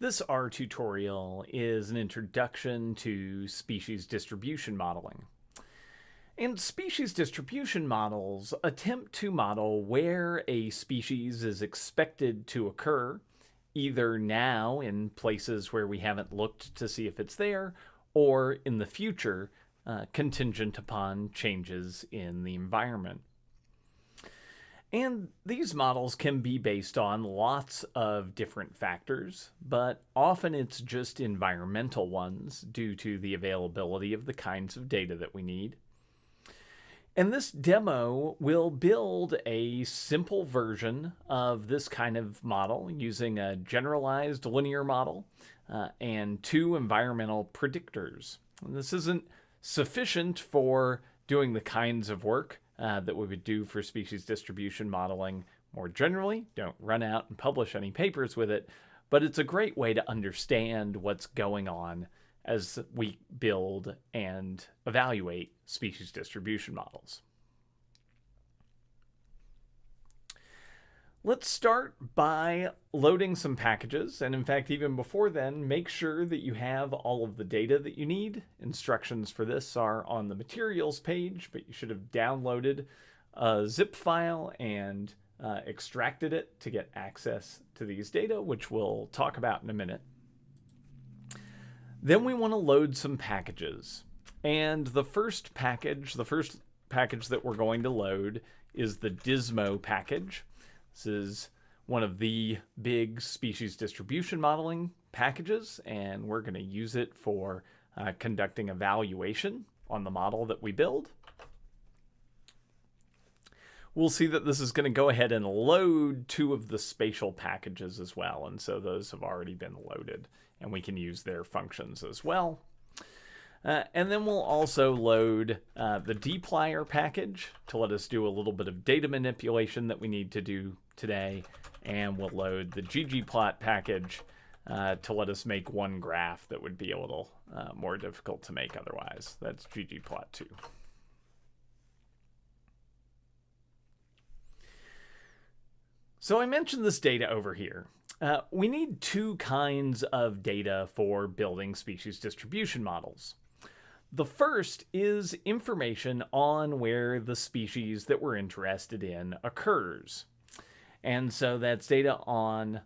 This R tutorial is an introduction to species distribution modeling. And species distribution models attempt to model where a species is expected to occur, either now in places where we haven't looked to see if it's there, or in the future, uh, contingent upon changes in the environment. And these models can be based on lots of different factors, but often it's just environmental ones due to the availability of the kinds of data that we need. And this demo will build a simple version of this kind of model using a generalized linear model uh, and two environmental predictors. And this isn't sufficient for doing the kinds of work uh, that we would do for species distribution modeling more generally. Don't run out and publish any papers with it, but it's a great way to understand what's going on as we build and evaluate species distribution models. Let's start by loading some packages. And in fact, even before then, make sure that you have all of the data that you need. Instructions for this are on the materials page, but you should have downloaded a zip file and uh, extracted it to get access to these data, which we'll talk about in a minute. Then we want to load some packages. And the first package, the first package that we're going to load is the Dismo package. This is one of the big species distribution modeling packages, and we're going to use it for uh, conducting evaluation on the model that we build. We'll see that this is going to go ahead and load two of the spatial packages as well, and so those have already been loaded, and we can use their functions as well. Uh, and then we'll also load uh, the dplyr package to let us do a little bit of data manipulation that we need to do today. And we'll load the ggplot package uh, to let us make one graph that would be a little uh, more difficult to make otherwise. That's ggplot2. So I mentioned this data over here. Uh, we need two kinds of data for building species distribution models. The first is information on where the species that we're interested in occurs. And so that's data on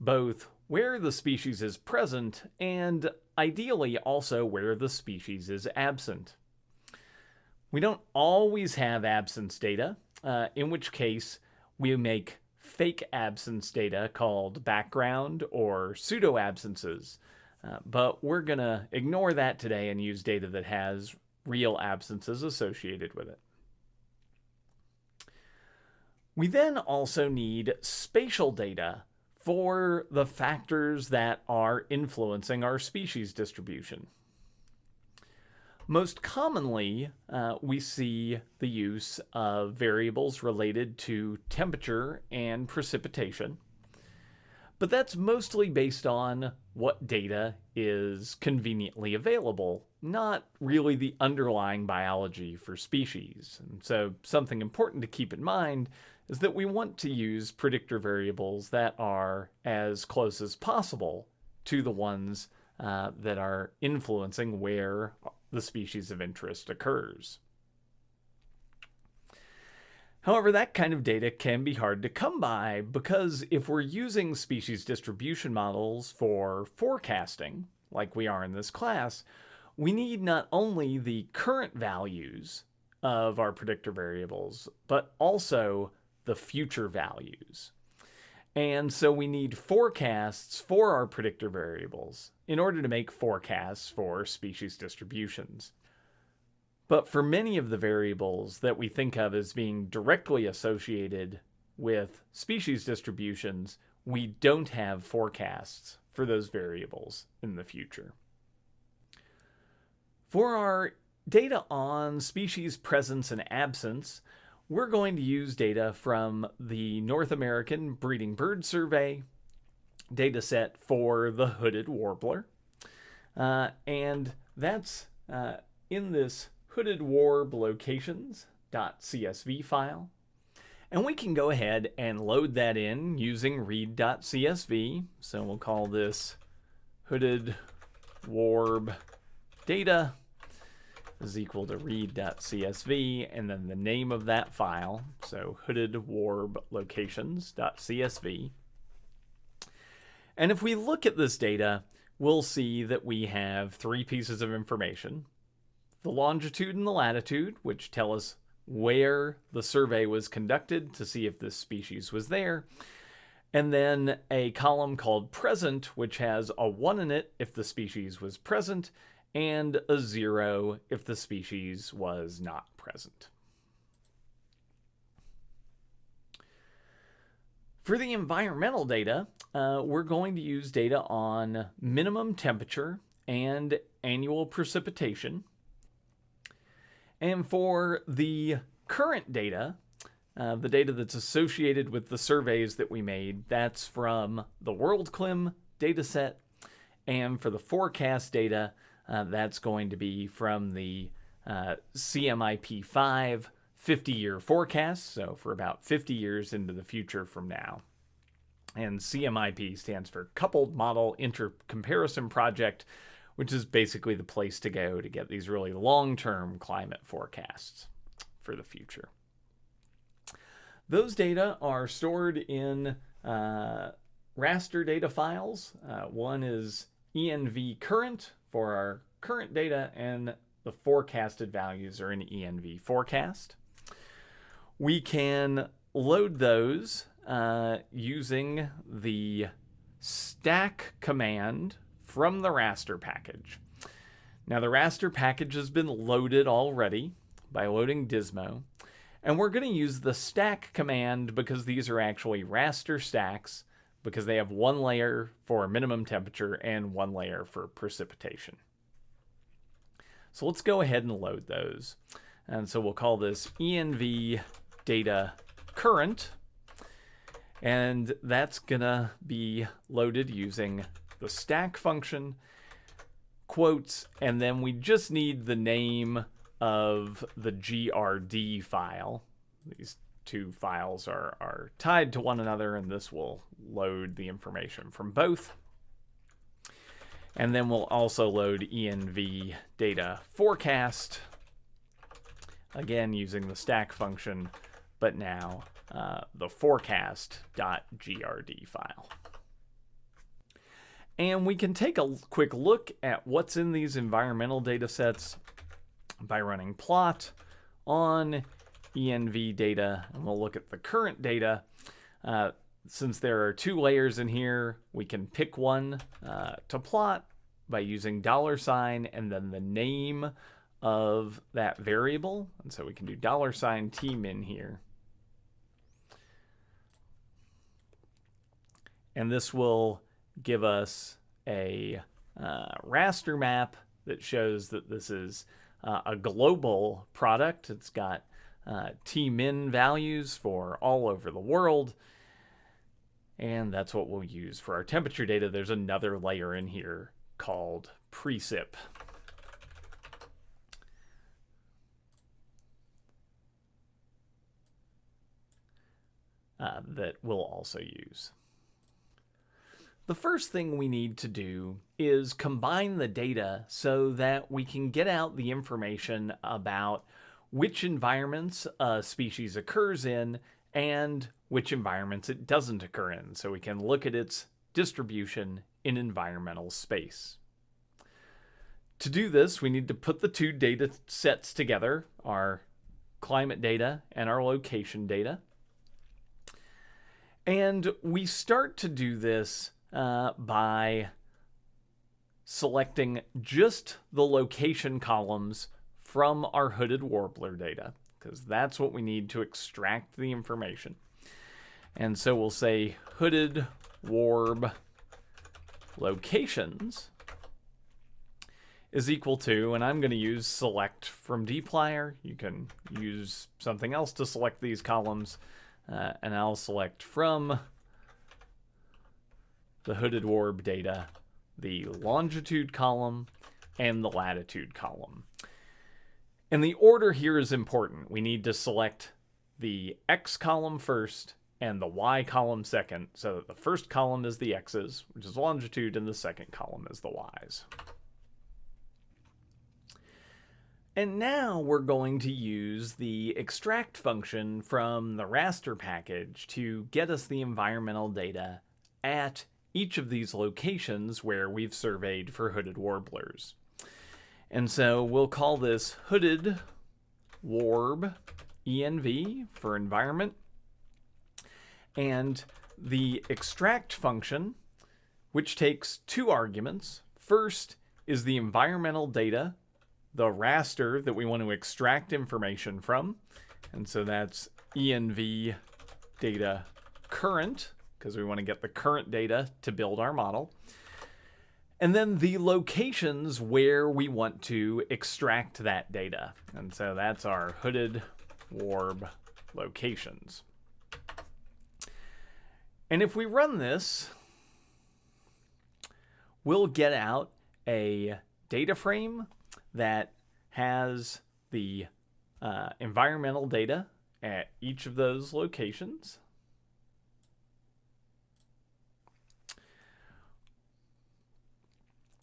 both where the species is present and ideally also where the species is absent. We don't always have absence data, uh, in which case we make fake absence data called background or pseudo absences. Uh, but we're going to ignore that today and use data that has real absences associated with it. We then also need spatial data for the factors that are influencing our species distribution. Most commonly, uh, we see the use of variables related to temperature and precipitation. But that's mostly based on what data is conveniently available, not really the underlying biology for species. And so something important to keep in mind is that we want to use predictor variables that are as close as possible to the ones uh, that are influencing where the species of interest occurs. However, that kind of data can be hard to come by because if we're using species distribution models for forecasting, like we are in this class, we need not only the current values of our predictor variables, but also the future values. And so we need forecasts for our predictor variables in order to make forecasts for species distributions. But for many of the variables that we think of as being directly associated with species distributions, we don't have forecasts for those variables in the future. For our data on species presence and absence, we're going to use data from the North American Breeding Bird Survey data set for the hooded warbler. Uh, and that's uh, in this hooded warb locations.csv file. And we can go ahead and load that in using read.csv. So we'll call this hooded warb data is equal to read.csv and then the name of that file, so hooded warb locations.csv. And if we look at this data, we'll see that we have three pieces of information. The longitude and the latitude, which tell us where the survey was conducted to see if this species was there. And then a column called present, which has a 1 in it if the species was present, and a 0 if the species was not present. For the environmental data, uh, we're going to use data on minimum temperature and annual precipitation. And for the current data, uh, the data that's associated with the surveys that we made, that's from the WorldClim dataset. And for the forecast data, uh, that's going to be from the uh, CMIP5 50 year forecast, so for about 50 years into the future from now. And CMIP stands for Coupled Model Intercomparison Project, which is basically the place to go to get these really long term climate forecasts for the future. Those data are stored in uh, raster data files. Uh, one is env current for our current data, and the forecasted values are in env forecast. We can load those uh, using the stack command from the raster package. Now the raster package has been loaded already by loading Dismo. And we're going to use the stack command because these are actually raster stacks because they have one layer for minimum temperature and one layer for precipitation. So let's go ahead and load those. And so we'll call this env data current. And that's gonna be loaded using the stack function, quotes, and then we just need the name of the GRD file. These two files are, are tied to one another, and this will load the information from both. And then we'll also load env data forecast, again using the stack function, but now uh, the forecast.grd file. And we can take a quick look at what's in these environmental data sets by running plot on env data. And we'll look at the current data. Uh, since there are two layers in here, we can pick one uh, to plot by using dollar sign and then the name of that variable. And so we can do dollar sign tmin here. And this will give us a uh, raster map that shows that this is uh, a global product. It's got uh, tmin values for all over the world. And that's what we'll use for our temperature data. There's another layer in here called precip. Uh, that we'll also use. The first thing we need to do is combine the data so that we can get out the information about which environments a species occurs in and which environments it doesn't occur in so we can look at its distribution in environmental space. To do this, we need to put the two data sets together, our climate data and our location data. And we start to do this uh, by selecting just the location columns from our hooded warbler data, because that's what we need to extract the information. And so we'll say hooded warb locations is equal to, and I'm going to use select from dplyr. You can use something else to select these columns, uh, and I'll select from the hooded warb data, the longitude column, and the latitude column. And the order here is important. We need to select the X column first and the y column second, so that the first column is the x's, which is longitude, and the second column is the y's. And now we're going to use the extract function from the raster package to get us the environmental data at each of these locations where we've surveyed for hooded warblers. And so we'll call this hooded warb env for environment. And the extract function, which takes two arguments. First is the environmental data the raster that we want to extract information from. And so that's env data current, because we want to get the current data to build our model. And then the locations where we want to extract that data. And so that's our hooded warb locations. And if we run this, we'll get out a data frame that has the uh, environmental data at each of those locations.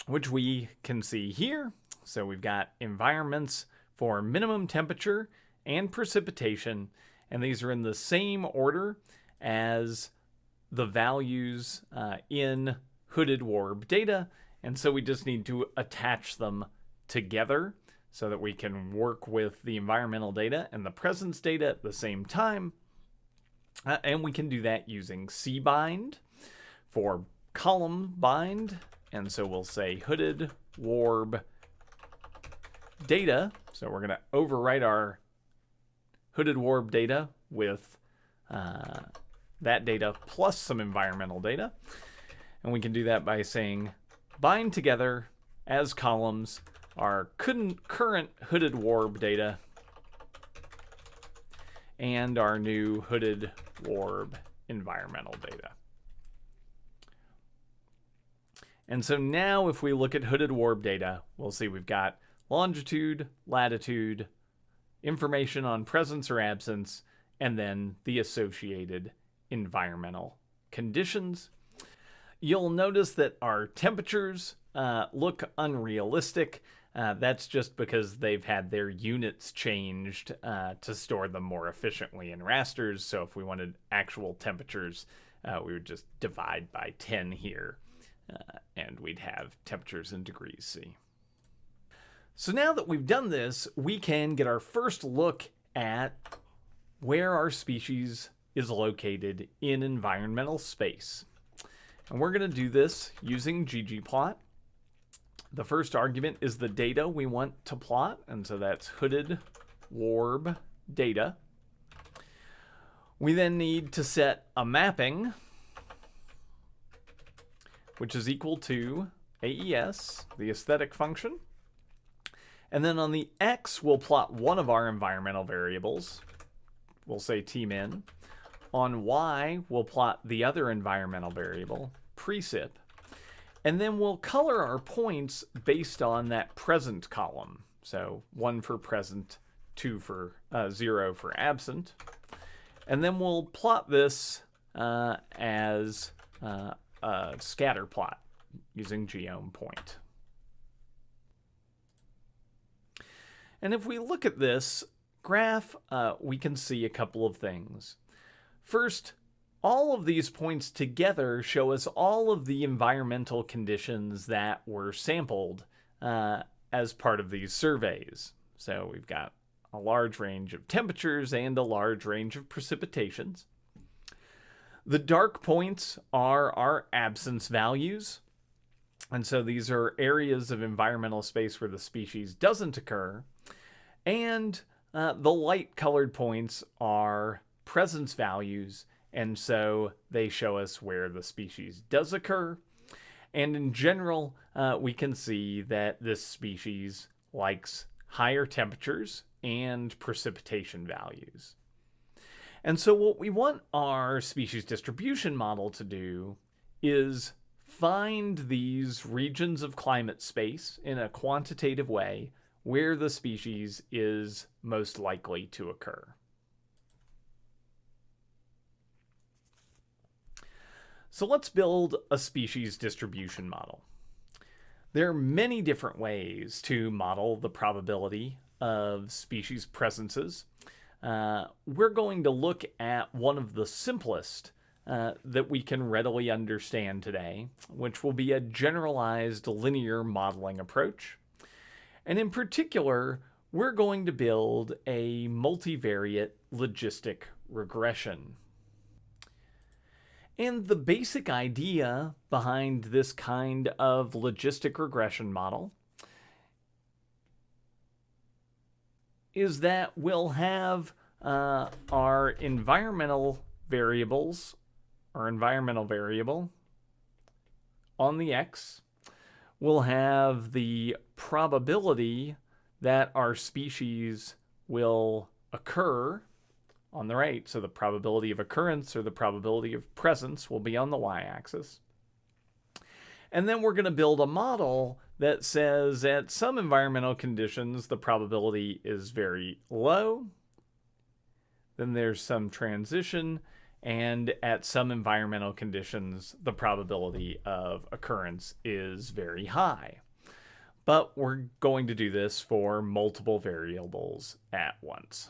Which we can see here. So we've got environments for minimum temperature and precipitation, and these are in the same order as the values uh, in hooded warb data, and so we just need to attach them together so that we can work with the environmental data and the presence data at the same time. Uh, and we can do that using cbind for column bind. And so we'll say hooded warb data. So we're going to overwrite our hooded warb data with uh, that data plus some environmental data. And we can do that by saying bind together as columns our current hooded warb data and our new hooded warb environmental data. And so now if we look at hooded warb data, we'll see we've got longitude, latitude, information on presence or absence, and then the associated environmental conditions. You'll notice that our temperatures uh, look unrealistic. Uh, that's just because they've had their units changed uh, to store them more efficiently in rasters. So if we wanted actual temperatures, uh, we would just divide by 10 here, uh, and we'd have temperatures in degrees C. So now that we've done this, we can get our first look at where our species is located in environmental space. And we're going to do this using ggplot. The first argument is the data we want to plot, and so that's hooded warb data. We then need to set a mapping, which is equal to AES, the aesthetic function. And then on the X, we'll plot one of our environmental variables. We'll say tmin. On Y, we'll plot the other environmental variable, precip. And then we'll color our points based on that present column. So one for present, two for uh, zero for absent. And then we'll plot this uh, as uh, a scatter plot using geom point. And if we look at this graph, uh, we can see a couple of things. First, all of these points together show us all of the environmental conditions that were sampled uh, as part of these surveys. So we've got a large range of temperatures and a large range of precipitations. The dark points are our absence values. And so these are areas of environmental space where the species doesn't occur. And uh, the light colored points are presence values and so they show us where the species does occur. And in general, uh, we can see that this species likes higher temperatures and precipitation values. And so what we want our species distribution model to do is find these regions of climate space in a quantitative way where the species is most likely to occur. So let's build a species distribution model. There are many different ways to model the probability of species presences. Uh, we're going to look at one of the simplest uh, that we can readily understand today, which will be a generalized linear modeling approach. And in particular, we're going to build a multivariate logistic regression. And the basic idea behind this kind of logistic regression model is that we'll have uh, our environmental variables, our environmental variable on the x, we'll have the probability that our species will occur on the right. So the probability of occurrence or the probability of presence will be on the y-axis. And then we're going to build a model that says at some environmental conditions, the probability is very low. Then there's some transition. And at some environmental conditions, the probability of occurrence is very high. But we're going to do this for multiple variables at once.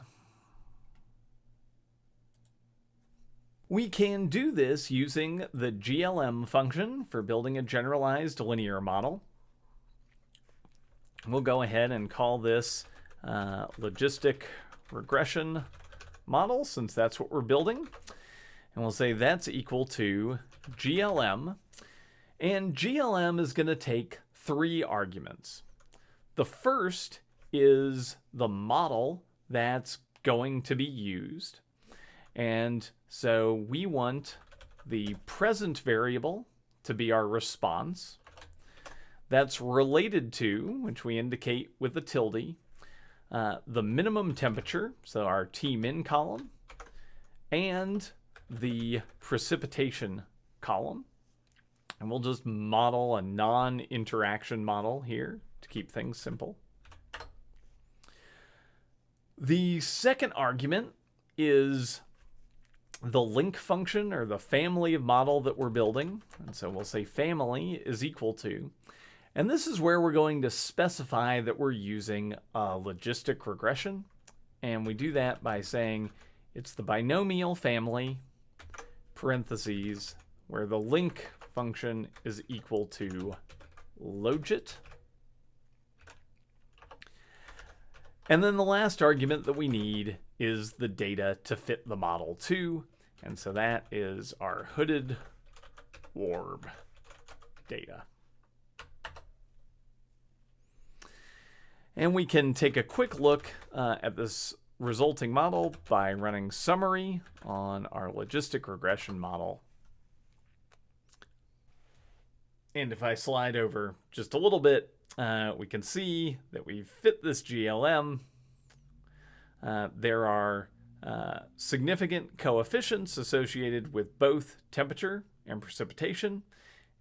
We can do this using the GLM function for building a generalized linear model. We'll go ahead and call this uh, logistic regression model since that's what we're building. And we'll say that's equal to GLM. And GLM is going to take three arguments. The first is the model that's going to be used. And so we want the present variable to be our response. That's related to, which we indicate with the tilde, uh, the minimum temperature, so our T-min column, and the precipitation column. And we'll just model a non-interaction model here to keep things simple. The second argument is the link function or the family of model that we're building. And so we'll say family is equal to, and this is where we're going to specify that we're using a logistic regression. And we do that by saying it's the binomial family, parentheses, where the link function is equal to logit. And then the last argument that we need is the data to fit the model to. And so that is our hooded warb data. And we can take a quick look uh, at this resulting model by running summary on our logistic regression model. And if I slide over just a little bit, uh, we can see that we fit this GLM uh, there are uh, significant coefficients associated with both temperature and precipitation,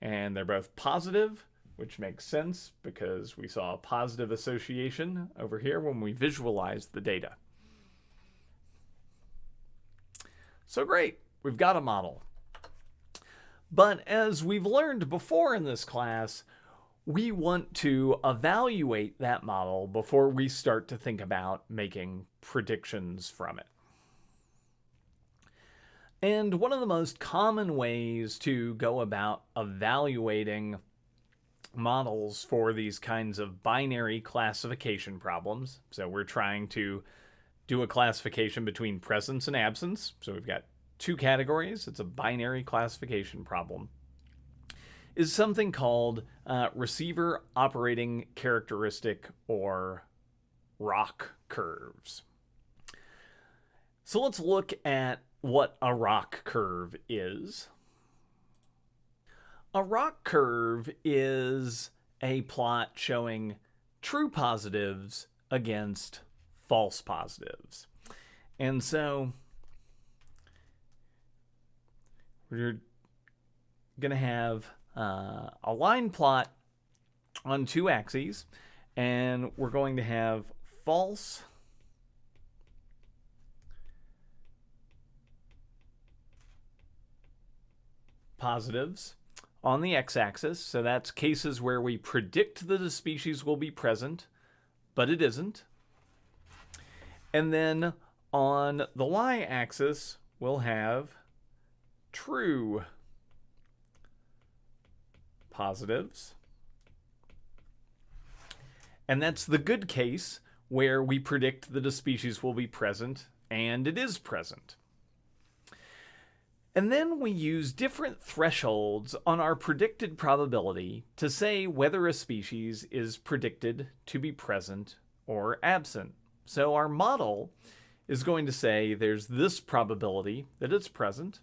and they're both positive, which makes sense because we saw a positive association over here when we visualized the data. So great, we've got a model. But as we've learned before in this class, we want to evaluate that model before we start to think about making predictions from it. And one of the most common ways to go about evaluating models for these kinds of binary classification problems, so we're trying to do a classification between presence and absence, so we've got two categories, it's a binary classification problem is something called uh, receiver operating characteristic or ROC curves. So let's look at what a ROC curve is. A ROC curve is a plot showing true positives against false positives. And so we're going to have uh, a line plot on two axes, and we're going to have false positives on the x-axis. So that's cases where we predict that a species will be present, but it isn't. And then on the y-axis, we'll have true positives. And that's the good case where we predict that a species will be present and it is present. And then we use different thresholds on our predicted probability to say whether a species is predicted to be present or absent. So our model is going to say there's this probability that it's present.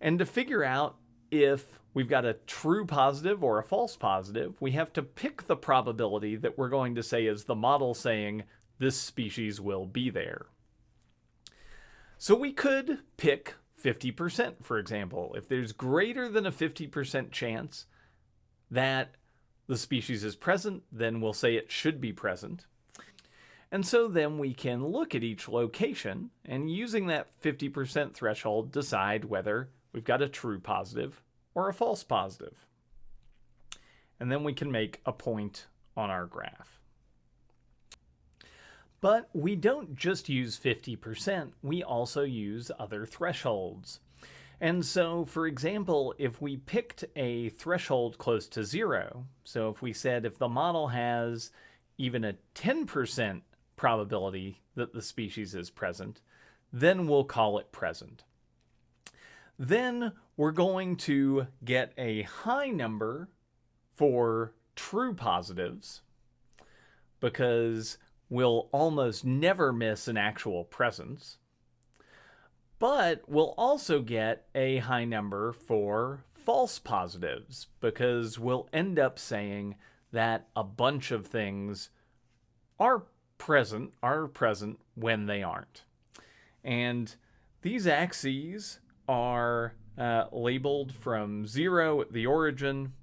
And to figure out if we've got a true positive or a false positive, we have to pick the probability that we're going to say is the model saying this species will be there. So we could pick 50%, for example. If there's greater than a 50% chance that the species is present, then we'll say it should be present. And so then we can look at each location and using that 50% threshold decide whether we've got a true positive or a false positive. And then we can make a point on our graph. But we don't just use 50%, we also use other thresholds. And so, for example, if we picked a threshold close to zero, so if we said if the model has even a 10% probability that the species is present, then we'll call it present. Then we're going to get a high number for true positives because we'll almost never miss an actual presence. But we'll also get a high number for false positives because we'll end up saying that a bunch of things are present are present when they aren't. And these axes are uh, labeled from zero at the origin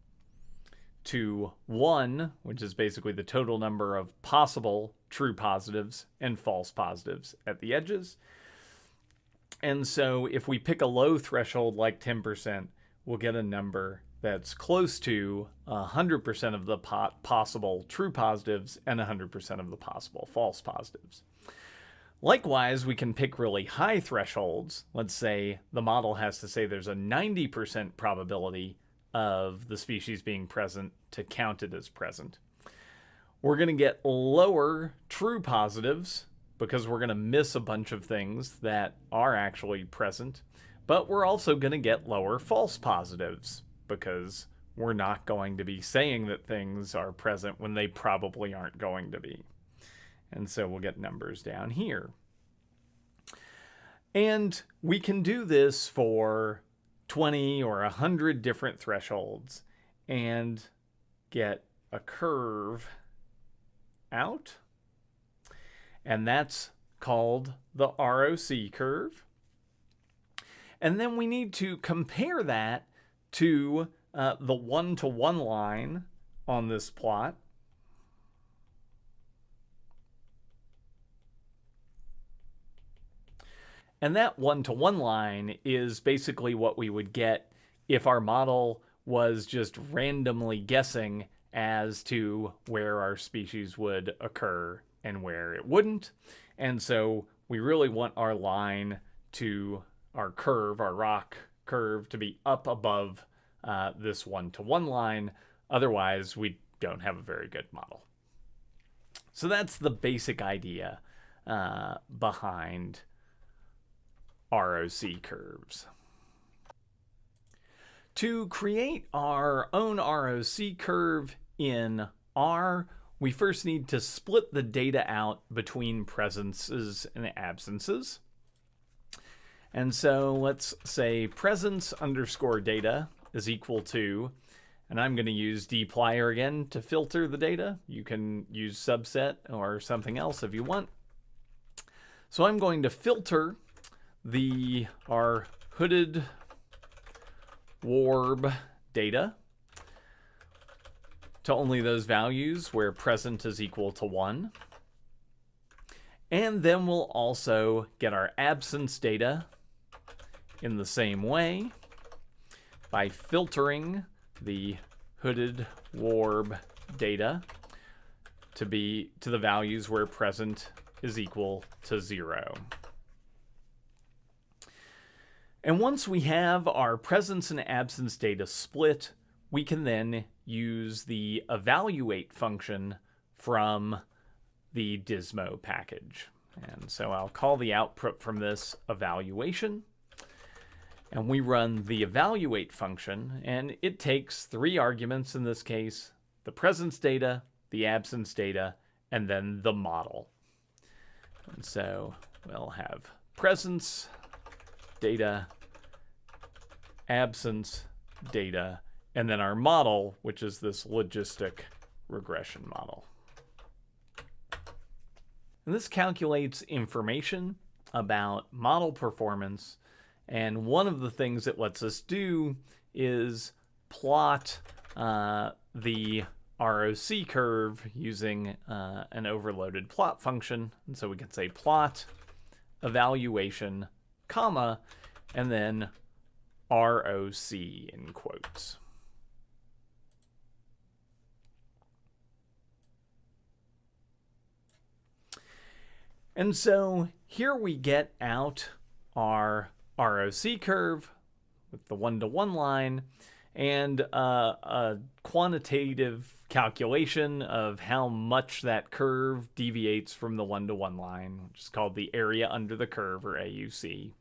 to one, which is basically the total number of possible true positives and false positives at the edges. And so if we pick a low threshold like 10%, we'll get a number that's close to 100% of the po possible true positives and 100% of the possible false positives. Likewise, we can pick really high thresholds. Let's say the model has to say there's a 90% probability of the species being present to count it as present. We're going to get lower true positives because we're going to miss a bunch of things that are actually present, but we're also going to get lower false positives because we're not going to be saying that things are present when they probably aren't going to be. And so we'll get numbers down here. And we can do this for 20 or 100 different thresholds and get a curve out. And that's called the ROC curve. And then we need to compare that to uh, the one-to-one -one line on this plot. And that one-to-one -one line is basically what we would get if our model was just randomly guessing as to where our species would occur and where it wouldn't. And so we really want our line to, our curve, our ROC curve to be up above uh, this one-to-one -one line. Otherwise, we don't have a very good model. So that's the basic idea uh, behind ROC curves. To create our own ROC curve in R, we first need to split the data out between presences and absences. And so let's say presence underscore data is equal to, and I'm going to use dplyr again to filter the data. You can use subset or something else if you want. So I'm going to filter the our hooded warb data to only those values where present is equal to 1. And then we'll also get our absence data in the same way by filtering the hooded warb data to be to the values where present is equal to zero. And once we have our presence and absence data split, we can then use the evaluate function from the Dismo package. And so I'll call the output from this evaluation. And we run the evaluate function, and it takes three arguments in this case, the presence data, the absence data, and then the model. And so we'll have presence, data, absence, data, and then our model, which is this logistic regression model. And this calculates information about model performance. And one of the things it lets us do is plot uh, the ROC curve using uh, an overloaded plot function. And so we can say plot evaluation, comma, and then ROC in quotes. And so here we get out our ROC curve with the one-to-one -one line and uh, a quantitative calculation of how much that curve deviates from the one-to-one -one line, which is called the area under the curve, or AUC.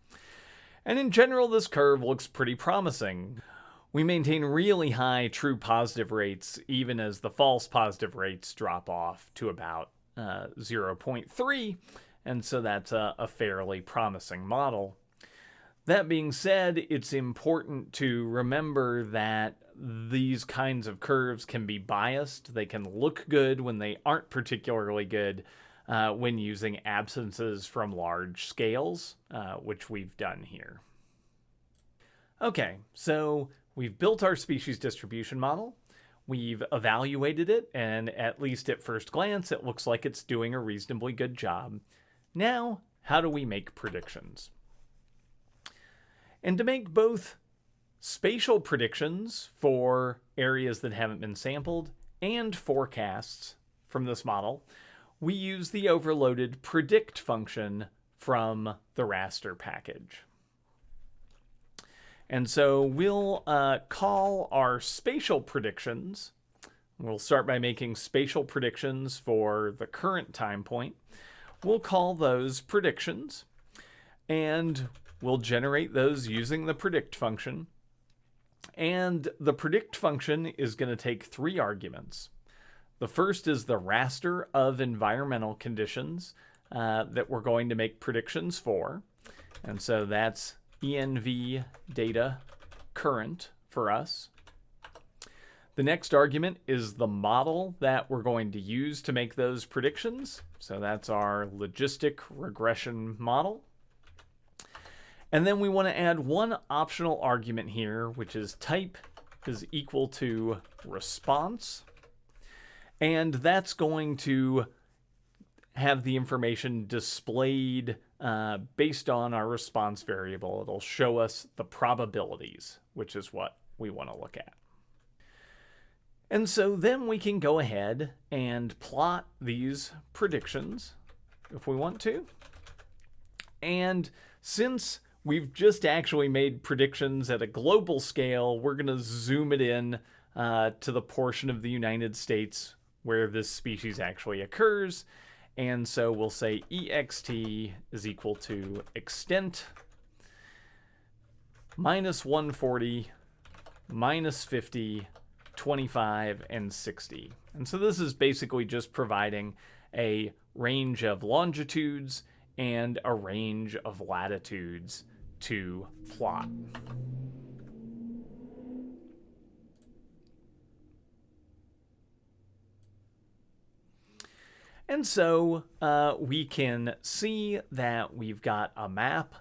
And in general, this curve looks pretty promising. We maintain really high true positive rates, even as the false positive rates drop off to about uh, 0.3, and so that's a, a fairly promising model. That being said, it's important to remember that these kinds of curves can be biased. They can look good when they aren't particularly good uh, when using absences from large scales, uh, which we've done here. Okay, so we've built our species distribution model. We've evaluated it, and at least at first glance, it looks like it's doing a reasonably good job. Now, how do we make predictions? And to make both spatial predictions for areas that haven't been sampled and forecasts from this model, we use the overloaded predict function from the raster package. And so we'll uh, call our spatial predictions. We'll start by making spatial predictions for the current time point. We'll call those predictions and we'll generate those using the predict function. And the predict function is going to take three arguments. The first is the raster of environmental conditions uh, that we're going to make predictions for. And so that's env data current for us. The next argument is the model that we're going to use to make those predictions. So that's our logistic regression model. And then we want to add one optional argument here, which is type is equal to response. And that's going to have the information displayed uh, based on our response variable. It'll show us the probabilities, which is what we want to look at. And so then we can go ahead and plot these predictions if we want to. And since we've just actually made predictions at a global scale, we're going to zoom it in uh, to the portion of the United States where this species actually occurs. And so we'll say ext is equal to extent minus 140 minus 50 25, and 60. And so this is basically just providing a range of longitudes and a range of latitudes to plot. And so uh, we can see that we've got a map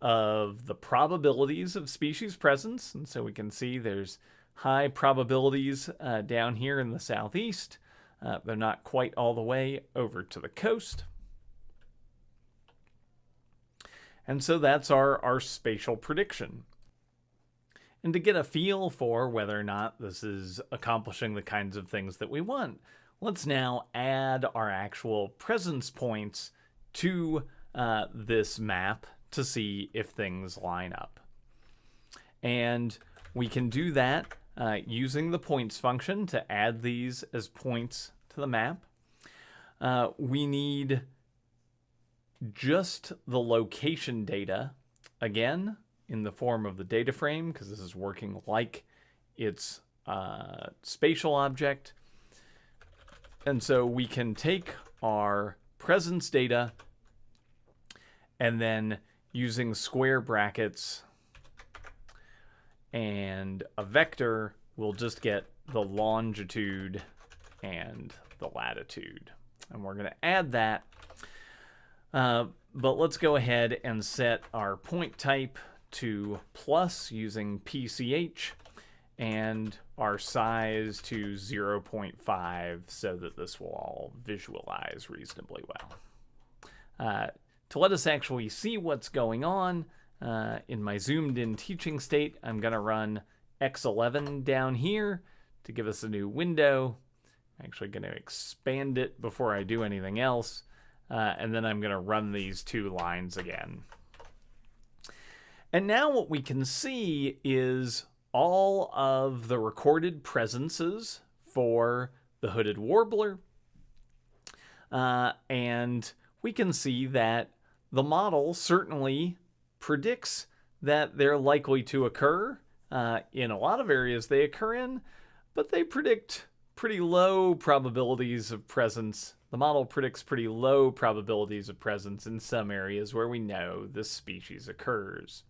of the probabilities of species presence. And so we can see there's high probabilities uh, down here in the southeast. Uh, they're not quite all the way over to the coast. And so that's our, our spatial prediction. And to get a feel for whether or not this is accomplishing the kinds of things that we want, let's now add our actual presence points to uh, this map to see if things line up. And we can do that uh, using the points function to add these as points to the map. Uh, we need just the location data, again, in the form of the data frame, because this is working like its uh, spatial object. And so we can take our presence data and then using square brackets and a vector, we'll just get the longitude and the latitude. And we're going to add that. Uh, but let's go ahead and set our point type to plus using PCH and our size to 0.5 so that this will all visualize reasonably well. Uh, to let us actually see what's going on, uh, in my zoomed in teaching state, I'm going to run X11 down here to give us a new window. I'm actually going to expand it before I do anything else. Uh, and then I'm going to run these two lines again. And now what we can see is all of the recorded presences for the hooded warbler. Uh, and we can see that the model certainly predicts that they're likely to occur. Uh, in a lot of areas they occur in, but they predict pretty low probabilities of presence. The model predicts pretty low probabilities of presence in some areas where we know this species occurs.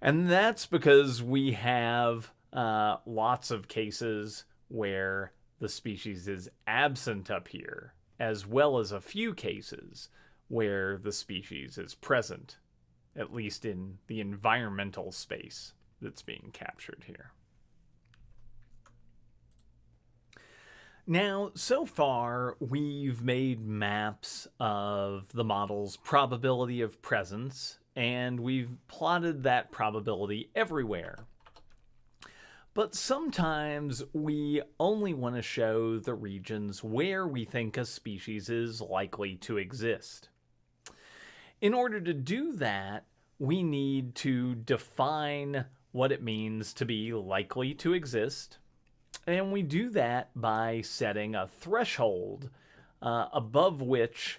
And that's because we have uh, lots of cases where the species is absent up here, as well as a few cases where the species is present at least in the environmental space that's being captured here. Now, so far, we've made maps of the model's probability of presence, and we've plotted that probability everywhere. But sometimes we only want to show the regions where we think a species is likely to exist. In order to do that, we need to define what it means to be likely to exist. And we do that by setting a threshold uh, above which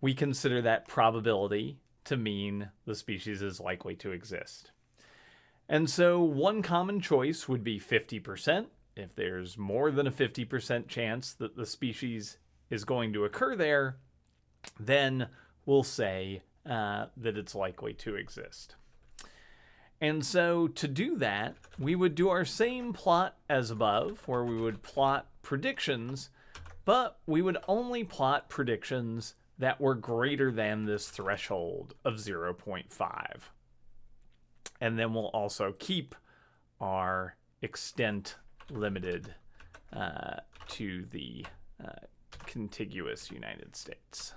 we consider that probability to mean the species is likely to exist. And so one common choice would be 50%. If there's more than a 50% chance that the species is going to occur there, then we'll say uh, that it's likely to exist. And so to do that, we would do our same plot as above, where we would plot predictions, but we would only plot predictions that were greater than this threshold of 0.5. And then we'll also keep our extent limited uh, to the uh, contiguous United States.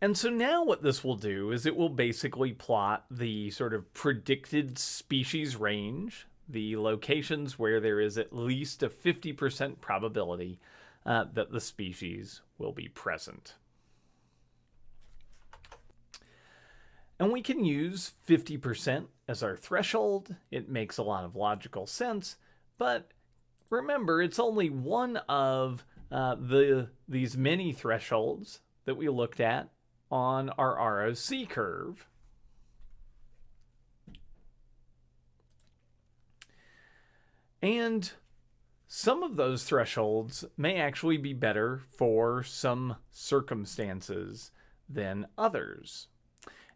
And so now what this will do is it will basically plot the sort of predicted species range, the locations where there is at least a 50% probability uh, that the species will be present. And we can use 50% as our threshold. It makes a lot of logical sense, but remember, it's only one of uh, the these many thresholds that we looked at on our ROC curve. And some of those thresholds may actually be better for some circumstances than others.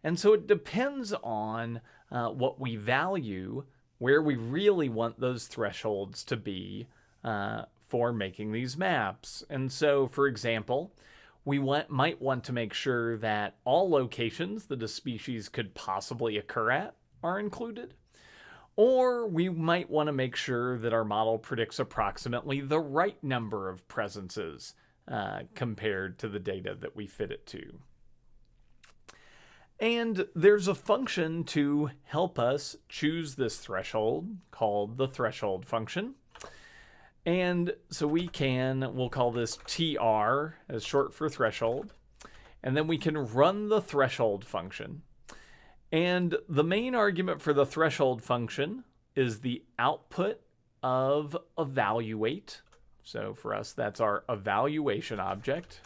And so it depends on uh, what we value, where we really want those thresholds to be uh, for making these maps. And so, for example, we want, might want to make sure that all locations that a species could possibly occur at are included. Or we might want to make sure that our model predicts approximately the right number of presences uh, compared to the data that we fit it to. And there's a function to help us choose this threshold called the threshold function. And so we can, we'll call this TR as short for threshold. And then we can run the threshold function. And the main argument for the threshold function is the output of evaluate. So for us, that's our evaluation object.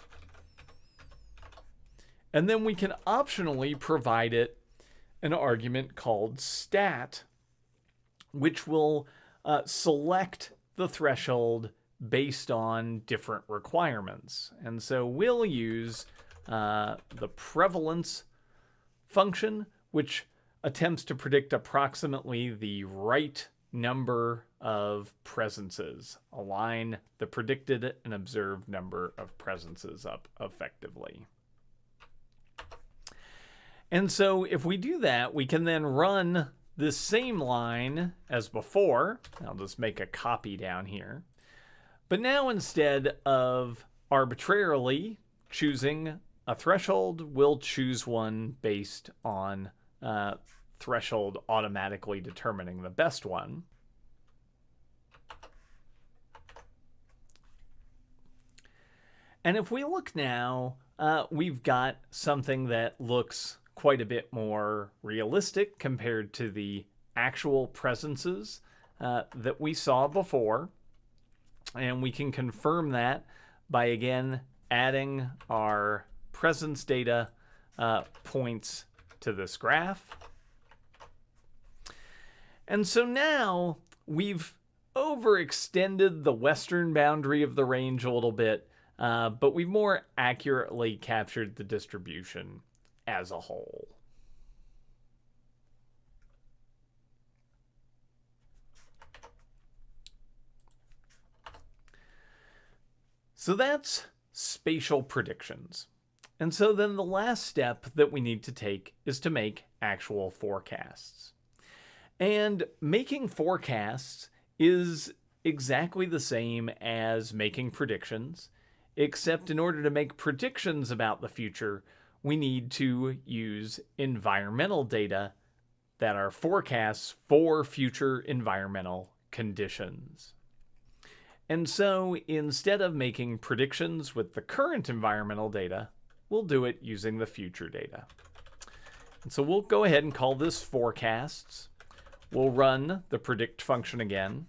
And then we can optionally provide it an argument called stat, which will uh, select the threshold based on different requirements. And so we'll use uh, the prevalence function, which attempts to predict approximately the right number of presences, align the predicted and observed number of presences up effectively. And so if we do that, we can then run this same line as before. I'll just make a copy down here. But now instead of arbitrarily choosing a threshold, we'll choose one based on uh, threshold automatically determining the best one. And if we look now, uh, we've got something that looks quite a bit more realistic compared to the actual presences uh, that we saw before. And we can confirm that by again adding our presence data uh, points to this graph. And so now we've overextended the western boundary of the range a little bit, uh, but we've more accurately captured the distribution as a whole. So that's spatial predictions. And so then the last step that we need to take is to make actual forecasts. And making forecasts is exactly the same as making predictions, except in order to make predictions about the future, we need to use environmental data that are forecasts for future environmental conditions. And so instead of making predictions with the current environmental data, we'll do it using the future data. And so we'll go ahead and call this forecasts. We'll run the predict function again.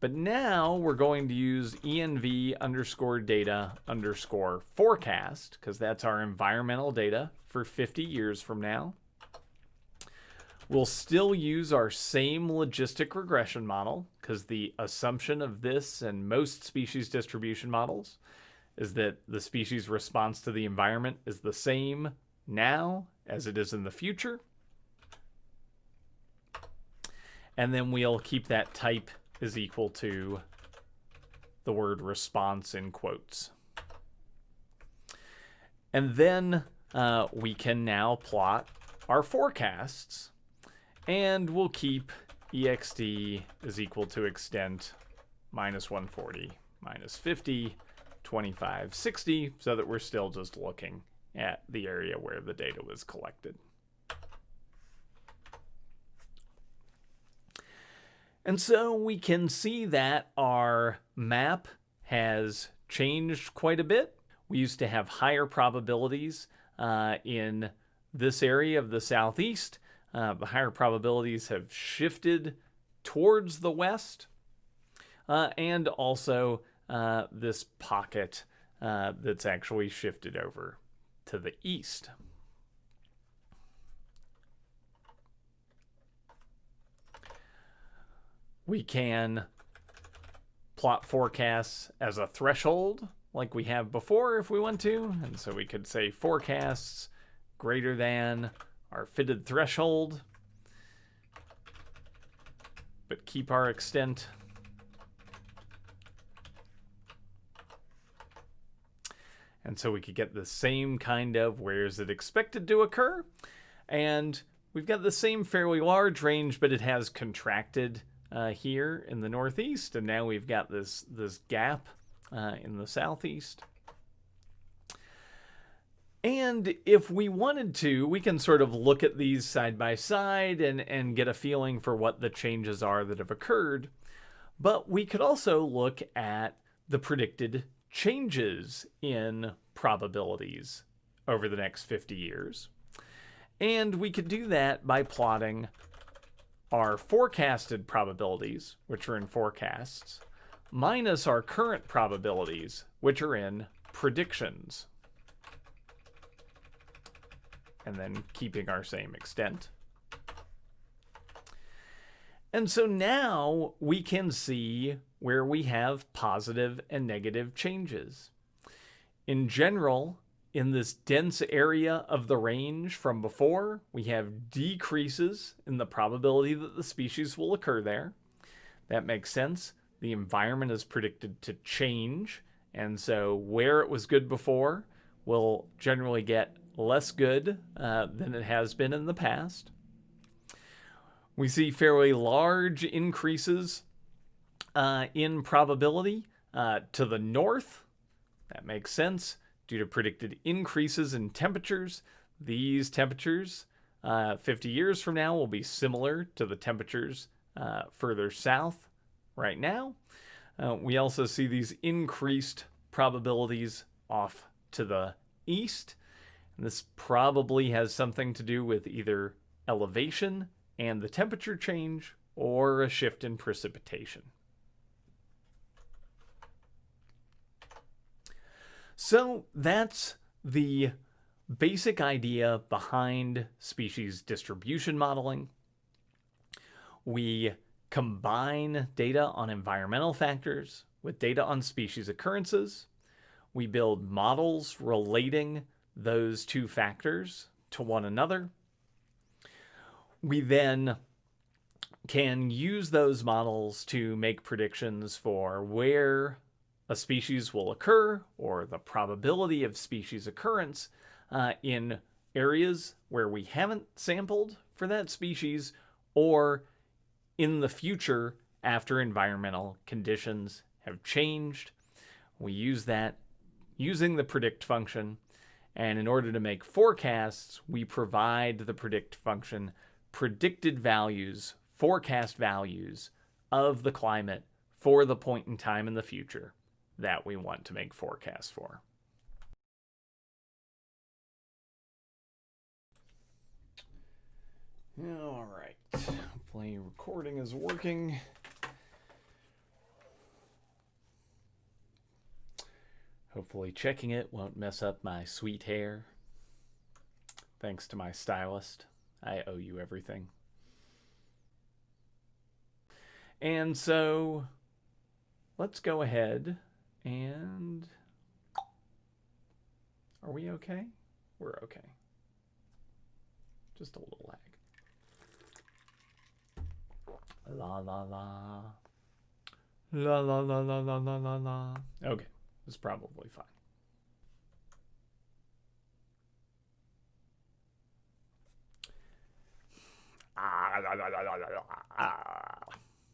But now we're going to use env underscore data underscore forecast because that's our environmental data for 50 years from now. We'll still use our same logistic regression model because the assumption of this and most species distribution models is that the species response to the environment is the same now as it is in the future. And then we'll keep that type is equal to the word response in quotes. And then uh, we can now plot our forecasts and we'll keep ext is equal to extent minus 140 minus 50 25 60 so that we're still just looking at the area where the data was collected. And so we can see that our map has changed quite a bit. We used to have higher probabilities uh, in this area of the southeast. Uh, the higher probabilities have shifted towards the west. Uh, and also uh, this pocket uh, that's actually shifted over to the east. We can plot forecasts as a threshold like we have before if we want to. And so we could say forecasts greater than our fitted threshold, but keep our extent. And so we could get the same kind of where is it expected to occur. And we've got the same fairly large range, but it has contracted uh, here in the northeast, and now we've got this this gap uh, in the southeast. And if we wanted to, we can sort of look at these side by side and, and get a feeling for what the changes are that have occurred. But we could also look at the predicted changes in probabilities over the next 50 years. And we could do that by plotting our forecasted probabilities, which are in forecasts, minus our current probabilities, which are in predictions. And then keeping our same extent. And so now we can see where we have positive and negative changes. In general, in this dense area of the range from before, we have decreases in the probability that the species will occur there. That makes sense. The environment is predicted to change, and so where it was good before will generally get less good uh, than it has been in the past. We see fairly large increases uh, in probability uh, to the north. That makes sense due to predicted increases in temperatures. These temperatures uh, 50 years from now will be similar to the temperatures uh, further south right now. Uh, we also see these increased probabilities off to the east. And this probably has something to do with either elevation and the temperature change or a shift in precipitation. So that's the basic idea behind species distribution modeling. We combine data on environmental factors with data on species occurrences. We build models relating those two factors to one another. We then can use those models to make predictions for where a species will occur or the probability of species occurrence uh, in areas where we haven't sampled for that species or in the future after environmental conditions have changed. We use that using the predict function. And in order to make forecasts, we provide the predict function predicted values, forecast values of the climate for the point in time in the future that we want to make forecasts for. All right, hopefully recording is working. Hopefully checking it won't mess up my sweet hair. Thanks to my stylist. I owe you everything. And so let's go ahead and are we okay? We're okay. Just a little lag. La la la. La la la la la la la la. Okay, it's probably fine. Ah, la, la, la, la, la, la.